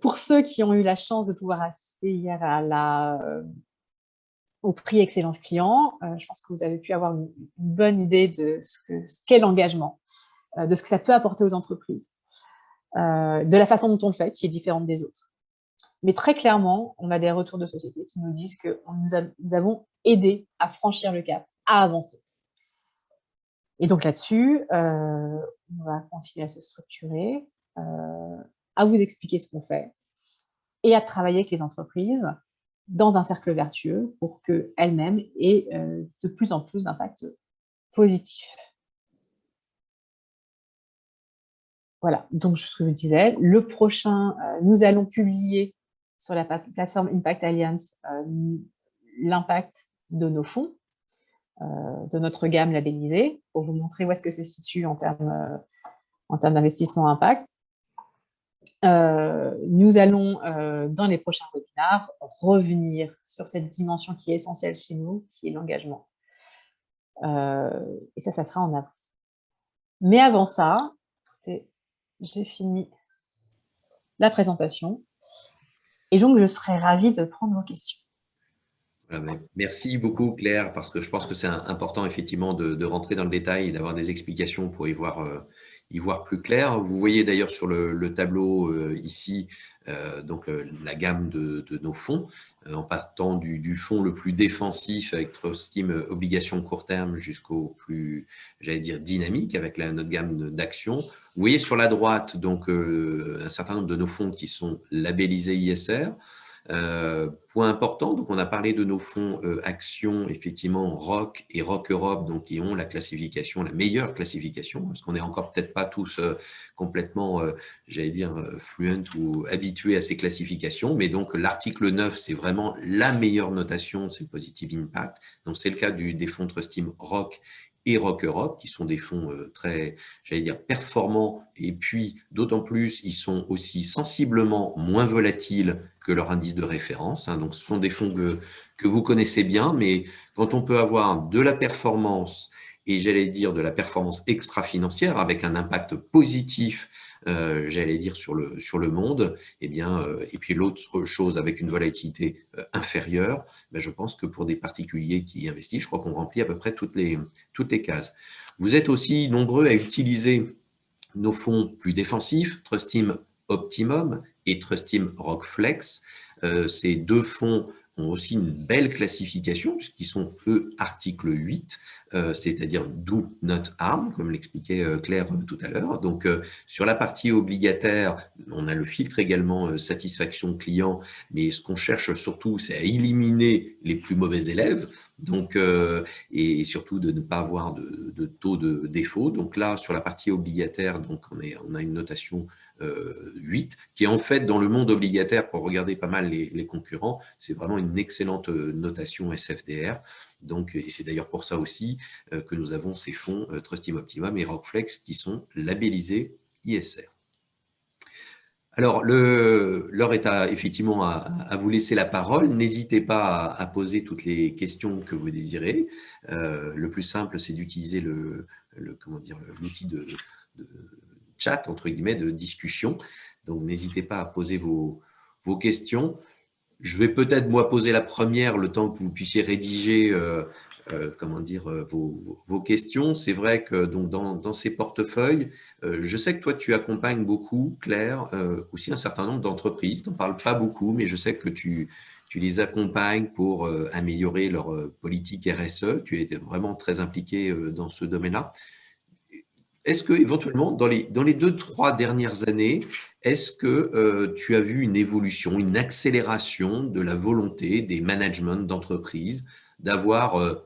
pour ceux qui ont eu la chance de pouvoir assister hier au prix Excellence Client, je pense que vous avez pu avoir une, bonne idée de ce qu'est l'engagement. De ce que ça peut apporter aux entreprises, de la façon dont on le fait, qui est différente des autres. Mais très clairement, on a des retours de société qui nous disent que nous, avons aidé à franchir le cap, à avancer. Et donc là-dessus, euh, on va continuer à se structurer, à vous expliquer ce qu'on fait et à travailler avec les entreprises dans un cercle vertueux pour qu'elles-mêmes aient de plus en plus d'impact positif. Voilà, donc ce que je disais, le prochain, euh, nous allons publier sur la plateforme Impact Alliance euh, l'impact de nos fonds, euh, de notre gamme labellisée, pour vous montrer où est-ce que se situe en termes termes d'investissement impact. nous allons, dans les prochains webinars, revenir sur cette dimension qui est essentielle chez nous, qui est l'engagement. et ça, ça sera en avril. Mais avant ça, j'ai fini la présentation. Et donc, je serais ravie de prendre vos questions.
merci beaucoup Claire, parce que je pense que c'est important effectivement de, rentrer dans le détail et d'avoir des explications pour y voir, euh, y voir plus clair. Vous voyez d'ailleurs sur le, tableau euh, ici euh, donc, la gamme de, nos fonds, en partant du, du, fonds le plus défensif avec Trust Team Obligations court terme jusqu'au plus, j'allais dire, dynamique avec la, notre gamme d'actions. Vous voyez sur la droite donc euh, un certain nombre de nos fonds qui sont labellisés ISR. Euh, point important, donc on a parlé de nos fonds euh, actions, effectivement ROC et ROC Europe, donc qui ont la classification, la meilleure classification, parce qu'on n'est encore peut-être pas tous complètement, j'allais dire, fluent ou habitués à ces classifications, mais donc l'article 9, c'est vraiment la meilleure notation, c'est Positive Impact, donc c'est le cas du, des fonds Trust Team et Rock Europe, qui sont des fonds euh, très, j'allais dire, performants, et puis d'autant plus, ils sont aussi sensiblement moins volatiles que leur indice de référence. Hein. donc, ce sont des fonds que, vous connaissez bien, mais quand on peut avoir de la performance et j'allais dire de la performance extra-financière avec un impact positif euh, j'allais dire, sur le, sur le monde, et, eh bien, euh, et puis l'autre chose avec une volatilité euh, inférieure, ben, je pense que pour des particuliers qui investissent, je crois qu'on remplit à peu près toutes les, toutes les cases. Vous êtes aussi nombreux à utiliser nos fonds plus défensifs, Trust Team Optimum et Trust Team Rockflex. ces deux fonds ont aussi une belle classification, puisqu'ils sont, eux, article 8, euh, c'est-à-dire do not harm, comme l'expliquait euh, Claire euh, tout à l'heure. Donc, sur la partie obligataire, on a le filtre également satisfaction client, mais ce qu'on cherche surtout, c'est à éliminer les plus mauvais élèves, donc, et, surtout de ne pas avoir de, taux de défaut. Donc là, sur la partie obligataire, donc on a une notation 8, qui est en fait dans le monde obligataire, pour regarder pas mal les, concurrents, c'est vraiment une excellente euh, notation SFDR. Donc, et c'est d'ailleurs pour ça aussi euh, que nous avons ces fonds euh, Trustim Optimum et Rockflex qui sont labellisés ISR. Alors, l'heure est à, effectivement à, vous laisser la parole. N'hésitez pas à, poser toutes les questions que vous désirez. le plus simple, c'est d'utiliser le, l'outil de, chat, entre guillemets, de discussion. Donc, n'hésitez pas à poser vos, vos questions. Je vais peut-être, moi, poser la première le temps que vous puissiez rédiger euh, comment dire, euh, vos, questions. C'est vrai que donc, dans, ces portefeuilles, euh, je sais que toi, tu accompagnes beaucoup, Claire, aussi un certain nombre d'entreprises. Tu n'en parles pas beaucoup, mais je sais que tu, tu les accompagnes pour améliorer leur politique RSE. Tu es vraiment très impliqué dans ce domaine-là. Est-ce que éventuellement, dans les, deux, trois dernières années, est-ce que tu as vu une évolution, une accélération de la volonté des managements d'entreprises d'avoir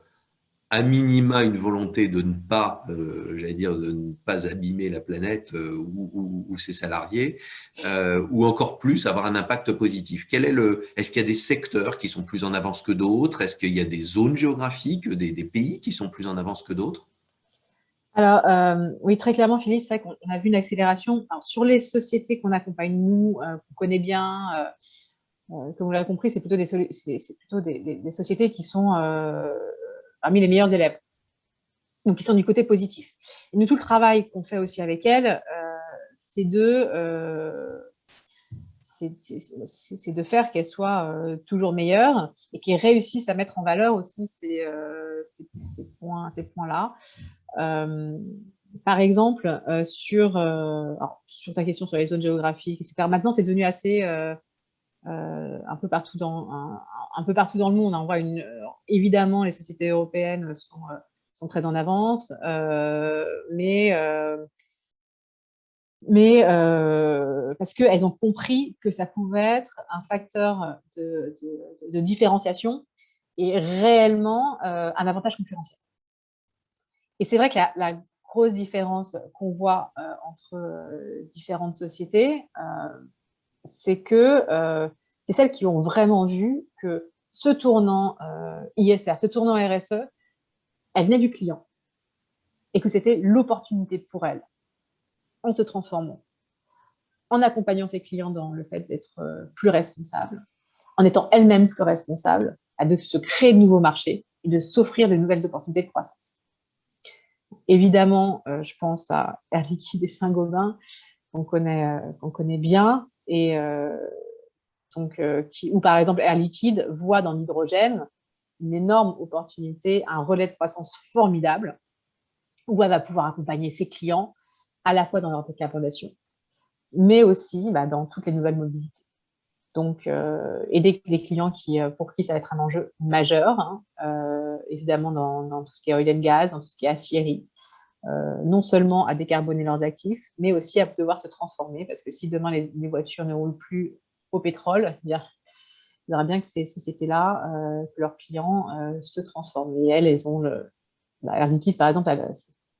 à minima une volonté de ne pas, euh, j'allais dire, de ne pas abîmer la planète euh, ou, ses salariés, euh, ou encore plus avoir un impact positif? Est le Est-ce qu'il y a des secteurs qui sont plus en avance que d'autres? Est-ce qu'il y a des zones géographiques, des, pays qui sont plus en avance que d'autres?
Alors, oui, très clairement, Philippe, c'est vrai qu'on a vu une accélération sur les sociétés qu'on accompagne, nous, qu'on connaît bien, comme vous l'avez compris, c'est plutôt, des, plutôt des, sociétés qui sont parmi les meilleurs élèves. Donc, ils sont du côté positif. Et nous, tout le travail qu'on fait aussi avec elles, euh, c'est de, euh, de faire qu'elles soient euh, toujours meilleures et qu'elles réussissent à mettre en valeur aussi ces, ces points-là. Ces points par exemple, sur, sur ta question sur les zones géographiques, etc., maintenant, c'est devenu assez un, peu partout dans, un, peu partout dans le monde. On voit une, évidemment, les sociétés européennes sont, sont très en avance, mais, mais parce qu'elles ont compris que ça pouvait être un facteur de, de, différenciation et réellement un avantage concurrentiel. Et c'est vrai que la, la grosse différence qu'on voit entre différentes sociétés, c'est que euh, c'est celles qui ont vraiment vu que ce tournant euh, ISR, ce tournant RSE, elle venait du client et que c'était l'opportunité pour elles en se transformant, en accompagnant ses clients dans le fait d'être euh, plus responsables, en étant elles-mêmes plus responsables, à de se créer de nouveaux marchés et de s'offrir de nouvelles opportunités de croissance. Évidemment, je pense à Air Liquide et Saint-Gobain, qu'on connaît, connaît bien, et euh, donc, euh, qui, par exemple Air Liquide voit dans l'hydrogène une énorme opportunité, un relais de croissance formidable, où elle va pouvoir accompagner ses clients à la fois dans leur décarbonation, mais aussi bah, dans toutes les nouvelles mobilités. Donc, euh, aider les clients qui, pour qui ça va être un enjeu majeur, hein, évidemment dans, tout ce qui est oil and gas, dans tout ce qui est aciérie, euh, non seulement à décarboner leurs actifs, mais aussi à devoir se transformer, parce que si demain les, voitures ne roulent plus au pétrole, eh bien, il faudra bien que ces sociétés-là, euh, que leurs clients euh, se transforment. Et elles, elles ont le... Bah, Liquide, par exemple, elle,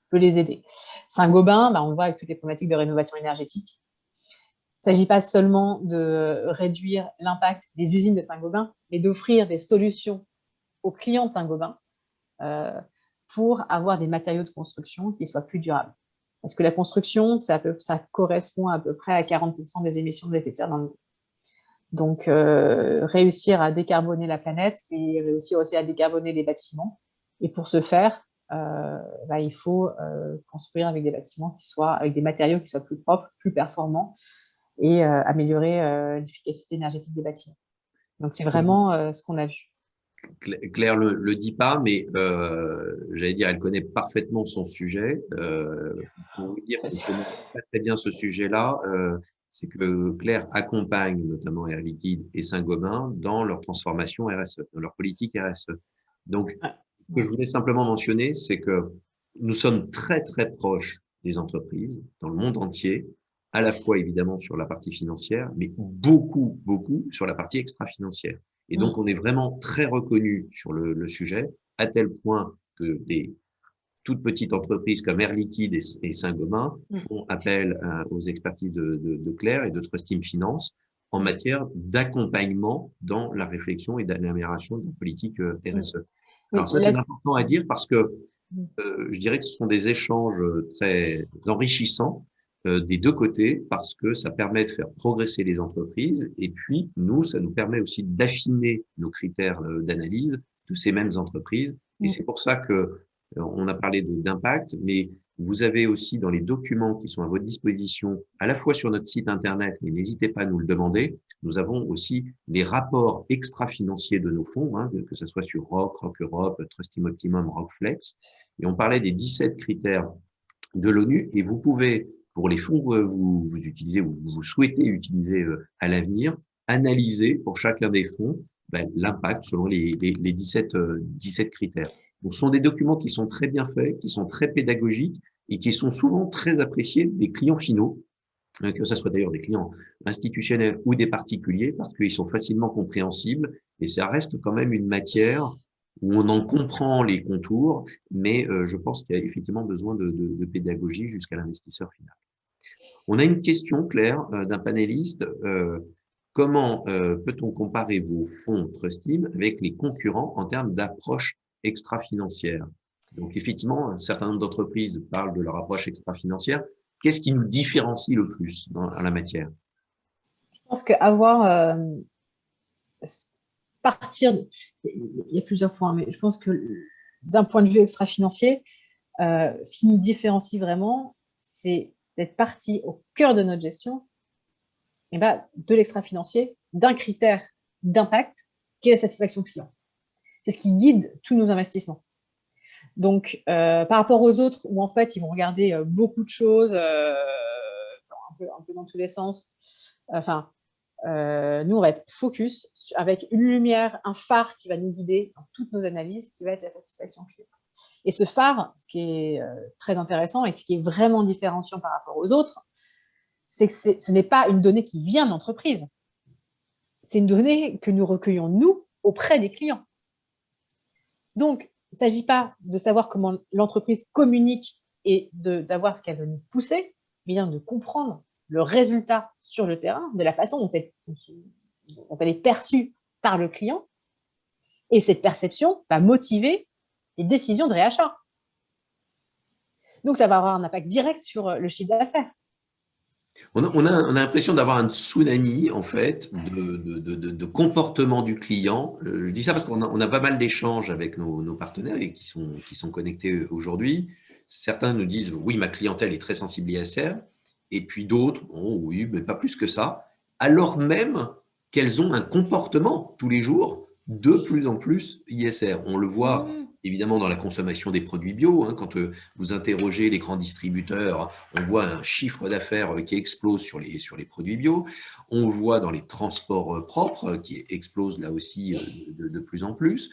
peut les aider. Saint-Gobain, bah, on voit avec toutes les problématiques de rénovation énergétique, il ne s'agit pas seulement de réduire l'impact des usines de Saint-Gobain, mais d'offrir des solutions aux clients de Saint-Gobain pour avoir des matériaux de construction qui soient plus durables. Parce que la construction, ça, correspond à peu près à 40% des émissions de l'effet de serre dans le monde. Donc, euh, réussir à décarboner la planète, c'est réussir aussi à décarboner les bâtiments. Et pour ce faire, euh, bah, il faut euh, construire avec des bâtiments qui soient, avec des matériaux qui soient plus propres, plus performants et améliorer l'efficacité énergétique des bâtiments. Donc, c'est vraiment ce qu'on a vu.
Claire le, le dit pas, mais euh, j'allais dire, elle connaît parfaitement son sujet. Euh, pour vous dire qu'elle connaît pas très bien ce sujet-là, euh, c'est que Claire accompagne notamment Air Liquide et Saint-Gobain dans leur transformation RSE, dans leur politique RSE. Donc, ce que je voulais simplement mentionner, c'est que nous sommes très très proches des entreprises dans le monde entier, à la fois évidemment sur la partie financière, mais beaucoup, beaucoup sur la partie extra-financière. Et donc, mm. on est vraiment très reconnu sur le, sujet, à tel point que des toutes petites entreprises comme Air Liquide et, Saint-Gobain mm. font appel aux expertises de, Claire et de Trust Team Finance en matière d'accompagnement dans la réflexion et d'amélioration de la politique euh, mm. RSE. Alors ça, c'est important à dire parce que euh, je dirais que ce sont des échanges très enrichissants euh, des deux côtés parce que ça permet de faire progresser les entreprises et puis nous, ça nous permet aussi d'affiner nos critères euh, d'analyse de ces mêmes entreprises. Et mm. c'est pour ça que euh, on a parlé d'impact, mais vous avez aussi dans les documents qui sont à votre disposition, à la fois sur notre site internet, mais n'hésitez pas à nous le demander, nous avons aussi les rapports extra-financiers de nos fonds, hein, que ce soit sur ROC, ROC Europe, Trust Optimum, ROCFlex. Et on parlait des 17 critères de l'ONU et vous pouvez, pour les fonds que vous, utilisez ou vous souhaitez utiliser euh, à l'avenir, analyser pour chacun des fonds ben, l'impact selon les, les, les 17, 17 euh, critères. Donc, ce sont des documents qui sont très bien faits, qui sont très pédagogiques et qui sont souvent très appréciés des clients finaux, que ce soit d'ailleurs des clients institutionnels ou des particuliers, parce qu'ils sont facilement compréhensibles et ça reste quand même une matière où on en comprend les contours, mais euh, je pense qu'il y a effectivement besoin de pédagogie jusqu'à l'investisseur final. On a une question, Claire, euh, d'un panéliste. Euh, comment peut-on comparer vos fonds Trustim avec les concurrents en termes d'approche extra-financière? Donc, effectivement, un certain nombre d'entreprises parlent de leur approche extra-financière. Qu'est-ce qui nous différencie le plus dans, la matière?
Je pense qu'avoir partir, il y a plusieurs points, mais je pense que d'un point de vue extra-financier, euh, ce qui nous différencie vraiment, c'est d'être parti au cœur de notre gestion eh ben, de l'extra-financier, d'un critère d'impact qui est la satisfaction client. C'est ce qui guide tous nos investissements. Donc, euh, par rapport aux autres, où en fait, ils vont regarder euh, beaucoup de choses, un peu, un, peu, dans tous les sens, enfin, euh, nous, on va être focus avec une lumière, un phare qui va nous guider dans toutes nos analyses, qui va être la satisfaction client. Et ce phare, ce qui est euh, très intéressant et ce qui est vraiment différenciant par rapport aux autres, c'est que ce n'est pas une donnée qui vient de l'entreprise. C'est une donnée que nous recueillons, nous, auprès des clients. Donc, il ne s'agit pas de savoir comment l'entreprise communique et d'avoir ce qu'elle veut nous pousser, mais bien de comprendre le résultat sur le terrain, de la façon dont elle, est perçue par le client. Et cette perception va motiver les décisions de réachat. Donc, ça va avoir un impact direct sur le chiffre d'affaires.
On a, l'impression d'avoir un tsunami, en fait, de, comportement du client. Euh, je dis ça parce qu'on a, pas mal d'échanges avec nos, partenaires et qui sont, connectés aujourd'hui. Certains nous disent, oui, ma clientèle est très sensible ISR et puis d'autres, oui, mais pas plus que ça, alors même qu'elles ont un comportement tous les jours de plus en plus ISR. On le voit mmh. Évidemment dans la consommation des produits bio. Hein, quand euh, vous interrogez les grands distributeurs, on voit un chiffre d'affaires euh, qui explose sur les, produits bio. On voit dans les transports euh, propres qui explosent là aussi de, plus en plus.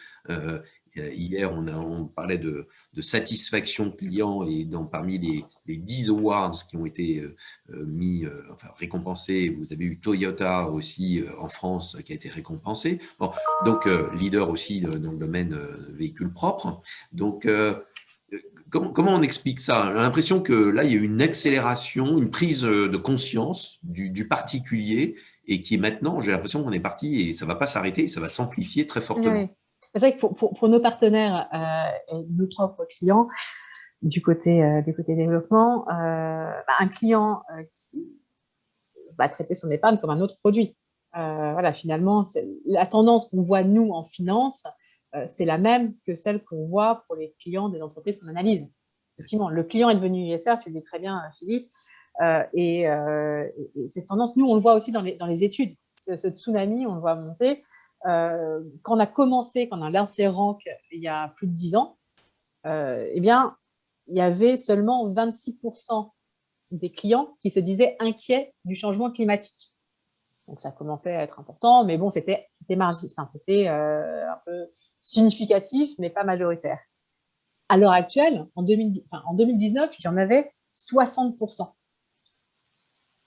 Euh, hier, on, parlait de, satisfaction client et parmi les, les 10 awards qui ont été euh, euh, mis, récompensés, vous avez eu Toyota aussi en France qui a été récompensé. Donc, leader aussi dans le domaine véhicule propre. Donc, comment, on explique ça? J'ai l'impression que là, il y a une accélération, une prise de conscience du, particulier et qui est maintenant, j'ai l'impression qu'on est parti et ça ne va pas s'arrêter, ça va s'amplifier très fortement.
C'est vrai que pour, nos partenaires euh, et nos propres clients, du côté, euh, développement, euh, bah, un client qui va traiter son épargne comme un autre produit. voilà, finalement, la tendance qu'on voit nous en finance, c'est la même que celle qu'on voit pour les clients des entreprises qu'on analyse. Effectivement, le client est devenu ISR, tu le dis très bien, Philippe, et, cette tendance, nous, on le voit aussi dans les études. ce, tsunami, on le voit monter. Euh, quand on a commencé, quand on a lancé Rank il y a plus de 10 ans, euh, eh bien, il y avait seulement 26% des clients qui se disaient inquiets du changement climatique. Donc, ça commençait à être important, mais bon, c'était enfin, euh, un peu significatif, mais pas majoritaire. À l'heure actuelle, en, 2000, enfin, en 2019, j'en avais 60%.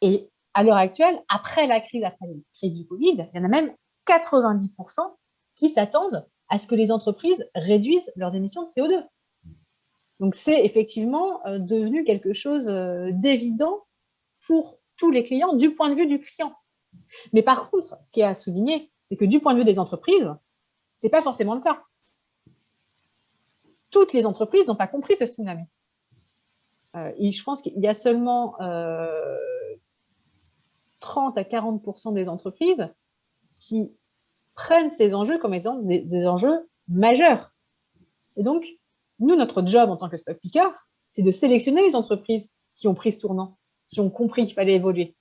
Et à l'heure actuelle, après la crise, après la crise du Covid, il y en a même 90% qui s'attendent à ce que les entreprises réduisent leurs émissions de CO2. Donc, c'est effectivement euh, devenu quelque chose euh, d'évident pour tous les clients du point de vue du client. Mais par contre, ce qui est à souligner, c'est que du point de vue des entreprises, ce n'est pas forcément le cas. Toutes les entreprises n'ont pas compris ce tsunami. Euh, je pense qu'il y a seulement 30 à 40% des entreprises qui prennent ces enjeux comme étant des, enjeux majeurs. Et donc, nous, notre job en tant que stock picker, c'est de sélectionner les entreprises qui ont pris ce tournant, qui ont compris qu'il fallait évoluer.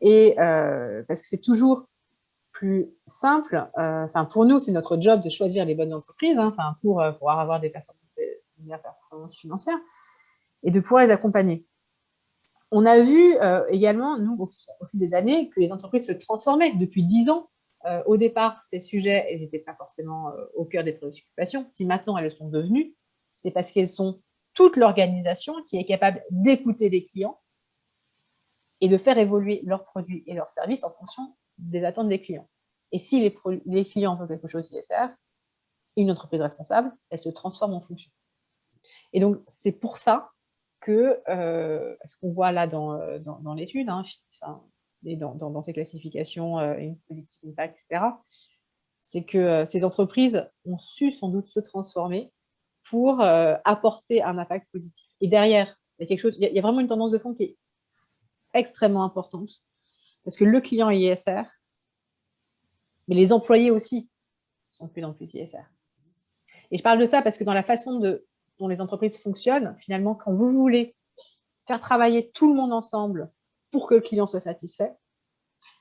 et parce que c'est toujours plus simple. Enfin, pour nous, c'est notre job de choisir les bonnes entreprises, hein, enfin, pour pouvoir avoir des performances financières et de pouvoir les accompagner. On a vu euh, également, nous, au, fil des années, que les entreprises se transformaient. Depuis dix ans, euh, au départ, ces sujets, elles n'étaient pas forcément euh, au cœur des préoccupations. Si maintenant elles le sont devenues, c'est parce qu'elles sont toute l'organisation qui est capable d'écouter les clients et de faire évoluer leurs produits et leurs services en fonction des attentes des clients. Et si les, clients veulent quelque chose d'ISR, une entreprise responsable, elle se transforme en fonction. Et donc, c'est pour ça euh, ce qu'on voit là dans, euh, dans, l'étude, hein, et dans, ces classifications, euh, positive impact, etc., c'est que ces entreprises ont su sans doute se transformer pour apporter un impact positif. Et derrière, il y a quelque chose, il y a vraiment une tendance de fond qui est extrêmement importante, parce que le client est ISR, mais les employés aussi sont plus en plus ISR. Et je parle de ça parce que dans la façon de dont les entreprises fonctionnent, finalement, quand vous voulez faire travailler tout le monde ensemble pour que le client soit satisfait,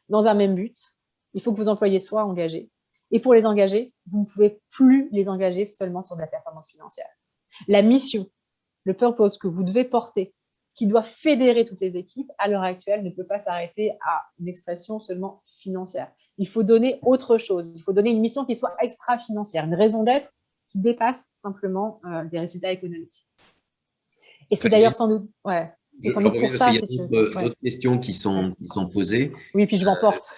dans un même but, il faut que vos employés soient engagés. Et pour les engager, vous ne pouvez plus les engager seulement sur de la performance financière. La mission, le purpose que vous devez porter, ce qui doit fédérer toutes les équipes, à l'heure actuelle, ne peut pas s'arrêter à une expression seulement financière. Il faut donner autre chose. Il faut donner une mission qui soit extra-financière, une raison d'être qui dépasse simplement euh, des résultats économiques. Et c'est d'ailleurs sans doute, ouais,
c'est sans doute pour ça. Il y a d'autres questions qui sont, qui sont posées.
Oui, puis je m'emporte.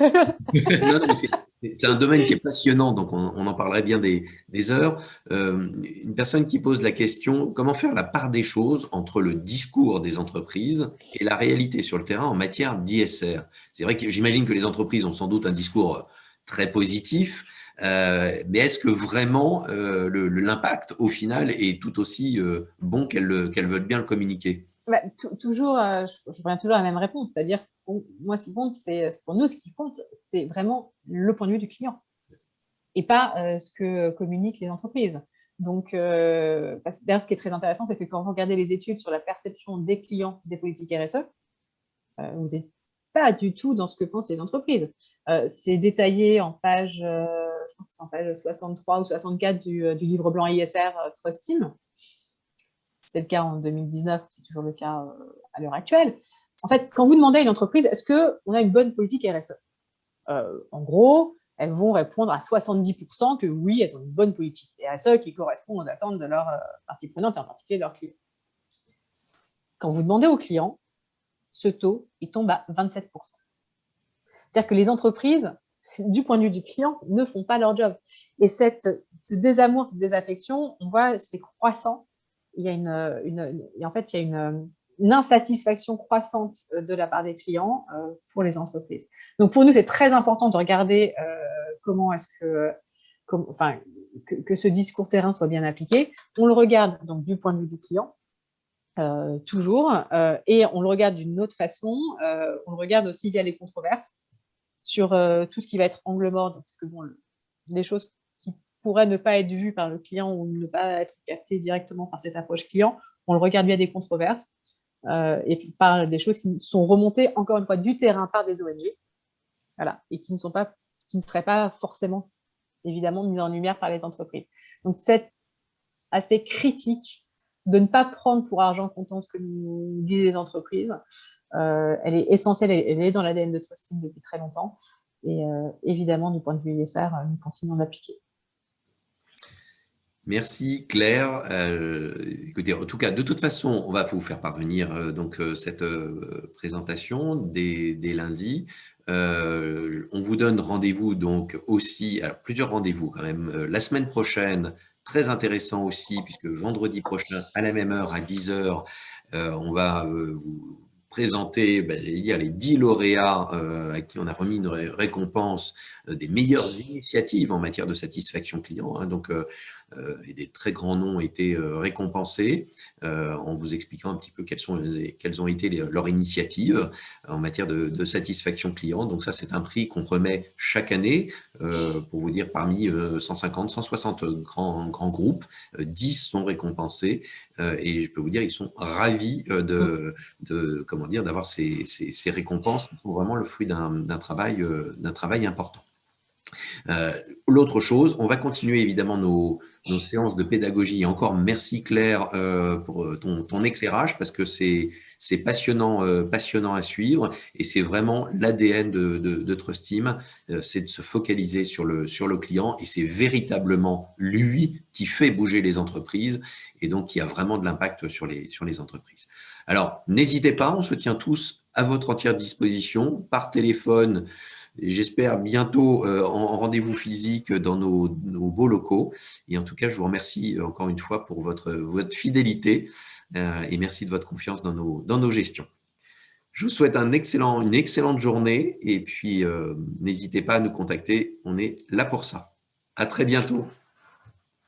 c'est un domaine qui est passionnant, donc on, en parlerait bien des, des heures. Euh, une personne qui pose la question, comment faire la part des choses entre le discours des entreprises et la réalité sur le terrain en matière d'ISR C'est vrai que j'imagine que les entreprises ont sans doute un discours très positif, euh, mais est-ce que vraiment euh, l'impact, au final, est tout aussi euh, bon qu'elles veulent bien le communiquer?
Bah, Toujours, je, reviens toujours à la même réponse, c'est-à-dire, moi, ce qui compte, c'est pour nous, ce qui compte, c'est vraiment le point de vue du client et pas ce que communiquent les entreprises. Donc, d'ailleurs, ce qui est très intéressant, c'est que quand vous regardez les études sur la perception des clients des politiques RSE, vous n'êtes pas du tout dans ce que pensent les entreprises. c'est détaillé en page page 63 ou 64 euh, du, livre blanc ISR euh, Trust Team. C'est le cas en 2019, c'est toujours le cas euh, à l'heure actuelle. En fait, quand vous demandez à une entreprise, est-ce qu'on a une bonne politique RSE En gros, elles vont répondre à 70% que oui, elles ont une bonne politique RSE qui correspond aux attentes de leurs parties prenantes, et en particulier leurs clients. Quand vous demandez aux clients, ce taux, il tombe à 27%. C'est-à-dire que les entreprises du point de vue du client, ne font pas leur job. Et cette, ce désamour, cette désaffection, on voit, c'est croissant. Il y a une, en fait, il y a une, insatisfaction croissante euh, de la part des clients euh, pour les entreprises. Donc, pour nous, c'est très important de regarder euh, comment est-ce que, enfin, que, ce discours terrain soit bien appliqué. On le regarde donc du point de vue du client, toujours, et on le regarde d'une autre façon. on le regarde aussi via les controverses sur euh, tout ce qui va être angle mort, parce que bon, les choses qui pourraient ne pas être vues par le client ou ne pas être captées directement par cette approche client, on le regarde via des controverses euh, et par des choses qui sont remontées, encore une fois, du terrain par des ONG, voilà, et qui ne, sont pas, qui ne seraient pas forcément, évidemment, mises en lumière par les entreprises. Donc, cet aspect critique de ne pas prendre pour argent comptant ce que nous disent les entreprises, elle est essentielle, elle, est dans l'ADN de Trusting depuis très longtemps. Et euh, évidemment, du point de vue ISR, euh, nous continuons d'appliquer.
Merci Claire. écoutez, en tout cas, de toute façon, on va vous faire parvenir donc cette présentation dès, lundi. on vous donne rendez-vous donc aussi, plusieurs rendez-vous quand même, la semaine prochaine, très intéressant aussi, puisque vendredi prochain, à la même heure, à 10h, on va vous présenter ben, dire, les 10 lauréats euh, à qui on a remis une récompense euh, des meilleures initiatives en matière de satisfaction client. Hein. donc, euh, et des très grands noms ont été récompensés en vous expliquant un petit peu quelles, sont, quelles ont été leurs initiatives en matière de, satisfaction client. Donc ça, c'est un prix qu'on remet chaque année, pour vous dire, parmi 150, 160 grands, grands groupes, 10 sont récompensés et je peux vous dire, ils sont ravis de, de comment dire, d'avoir ces, ces, ces, récompenses qui sont vraiment le fruit d'un travail, d'un travail important. Euh, l'autre chose, on va continuer évidemment nos, séances de pédagogie. Et encore merci Claire euh, pour euh, ton, éclairage parce que c'est passionnant, passionnant à suivre et c'est vraiment l'ADN de, de, Trustim, c'est de se focaliser sur le, client et c'est véritablement lui qui fait bouger les entreprises et donc qui a vraiment de l'impact sur les entreprises. Alors, n'hésitez pas, on se tient tous à votre entière disposition par téléphone, j'espère bientôt euh, en, rendez-vous physique dans nos, beaux locaux. Et en tout cas, je vous remercie euh, encore une fois pour votre, fidélité euh, et merci de votre confiance dans nos, gestions. Je vous souhaite une excellente journée et puis n'hésitez pas à nous contacter, on est là pour ça. À très bientôt.